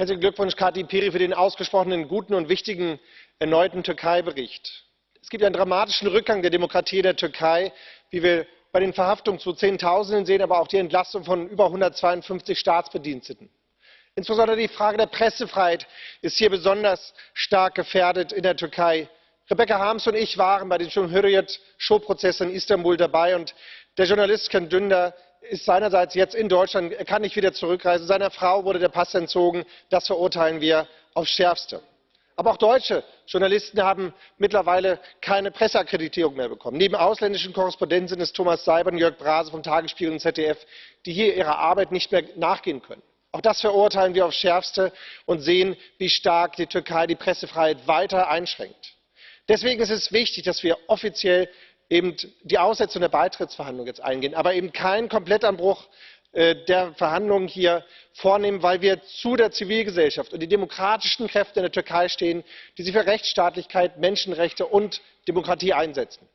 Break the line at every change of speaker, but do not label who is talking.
Herzlichen Glückwunsch, Kati Piri, für den ausgesprochen guten und wichtigen erneuten Türkei-Bericht. Es gibt einen dramatischen Rückgang der Demokratie in der Türkei, wie wir bei den Verhaftungen zu Zehntausenden sehen, aber auch die Entlassung von über 152 Staatsbediensteten. Insbesondere die Frage der Pressefreiheit ist hier besonders stark gefährdet in der Türkei. Rebecca Harms und ich waren bei den Cumhuriyet Showprozessen in Istanbul dabei und der Journalist Ken Dündar ist seinerseits jetzt in Deutschland, er kann nicht wieder zurückreisen. Seiner Frau wurde der Pass entzogen. Das verurteilen wir aufs Schärfste. Aber auch deutsche Journalisten haben mittlerweile keine Presseakkreditierung mehr bekommen. Neben ausländischen Korrespondenten sind es Thomas Seibert und Jörg Brase vom Tagesspiegel und ZDF, die hier ihrer Arbeit nicht mehr nachgehen können. Auch das verurteilen wir aufs Schärfste und sehen, wie stark die Türkei die Pressefreiheit weiter einschränkt. Deswegen ist es wichtig, dass wir offiziell eben die Aussetzung der Beitrittsverhandlungen jetzt eingehen, aber eben keinen Komplettanbruch äh, der Verhandlungen hier vornehmen, weil wir zu der Zivilgesellschaft und den demokratischen Kräften in der Türkei stehen, die sich für Rechtsstaatlichkeit, Menschenrechte und Demokratie einsetzen.